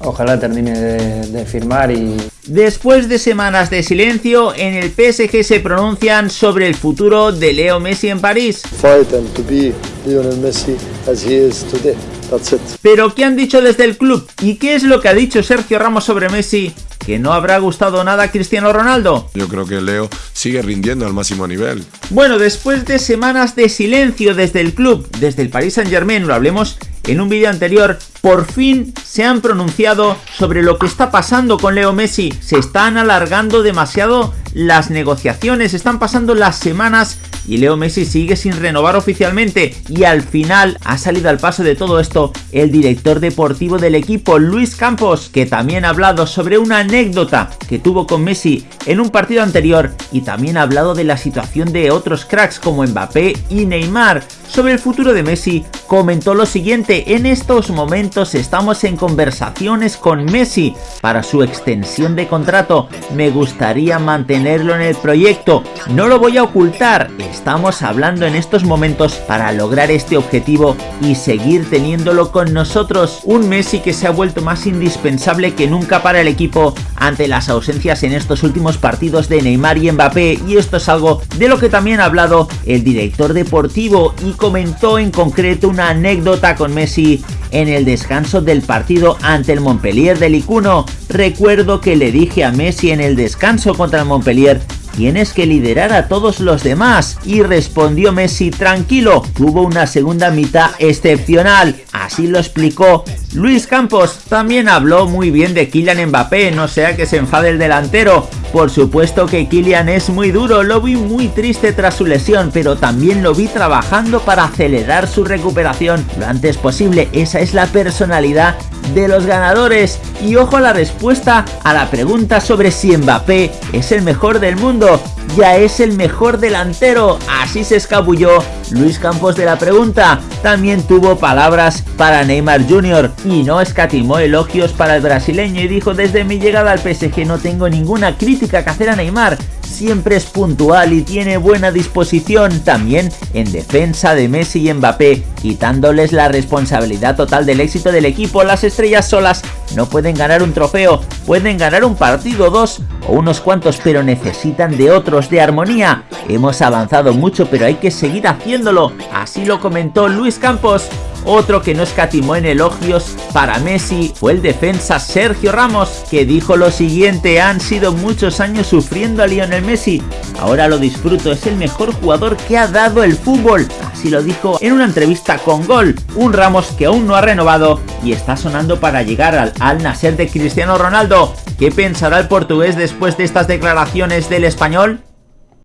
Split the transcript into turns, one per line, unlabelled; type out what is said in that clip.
Ojalá termine de, de firmar y,
Después de semanas de silencio, en el PSG se pronuncian sobre el futuro de Leo Messi en París.
fight and to be Lionel Messi as he is today. That's it.
Pero ¿qué han dicho desde el club? ¿Y qué es lo que ha dicho Sergio Ramos sobre Messi? ¿Que no habrá gustado nada a Cristiano Ronaldo?
Yo creo que Leo sigue rindiendo al máximo nivel.
Bueno, después de semanas de silencio desde el club, desde el Paris Saint Germain, lo hablemos en un vídeo anterior, por fin se han pronunciado sobre lo que está pasando con Leo Messi. Se están alargando demasiado las negociaciones, están pasando las semanas y Leo Messi sigue sin renovar oficialmente y al final ha salido al paso de todo esto el director deportivo del equipo Luis Campos que también ha hablado sobre una anécdota que tuvo con Messi en un partido anterior y también ha hablado de la situación de otros cracks como Mbappé y Neymar. Sobre el futuro de Messi comentó lo siguiente, en estos momentos estamos en conversaciones con Messi para su extensión de contrato, me gustaría mantenerlo en el proyecto, no lo voy a ocultar, estamos hablando en estos momentos para lograr este objetivo y seguir teniéndolo con nosotros, un Messi que se ha vuelto más indispensable que nunca para el equipo ante las ausencias en estos últimos partidos de Neymar y Mbappé. Y esto es algo de lo que también ha hablado el director deportivo y comentó en concreto una anécdota con Messi en el descanso del partido ante el Montpellier del Icuno. Recuerdo que le dije a Messi en el descanso contra el Montpellier tienes que liderar a todos los demás. Y respondió Messi, tranquilo, tuvo una segunda mitad excepcional. Así lo explicó Luis Campos. También habló muy bien de Kylian Mbappé, no sea que se enfade el delantero. Por supuesto que Kylian es muy duro, lo vi muy triste tras su lesión, pero también lo vi trabajando para acelerar su recuperación lo antes posible. Esa es la personalidad de los ganadores. Y ojo a la respuesta a la pregunta sobre si Mbappé es el mejor del mundo. Ya es el mejor delantero, así se escabulló Luis Campos de la pregunta. También tuvo palabras para Neymar Jr. y no escatimó elogios para el brasileño y dijo desde mi llegada al PSG no tengo ninguna crítica que hacer a Neymar siempre es puntual y tiene buena disposición también en defensa de Messi y Mbappé, quitándoles la responsabilidad total del éxito del equipo. Las estrellas solas no pueden ganar un trofeo, pueden ganar un partido, dos o unos cuantos, pero necesitan de otros, de armonía. Hemos avanzado mucho, pero hay que seguir haciéndolo. Así lo comentó Luis Campos. Otro que no escatimó en elogios para Messi fue el defensa Sergio Ramos, que dijo lo siguiente, han sido muchos años sufriendo a Lionel Messi, ahora lo disfruto, es el mejor jugador que ha dado el fútbol, así lo dijo en una entrevista con Gol, un Ramos que aún no ha renovado y está sonando para llegar al Al Nasser de Cristiano Ronaldo. ¿Qué pensará el portugués después de estas declaraciones del español?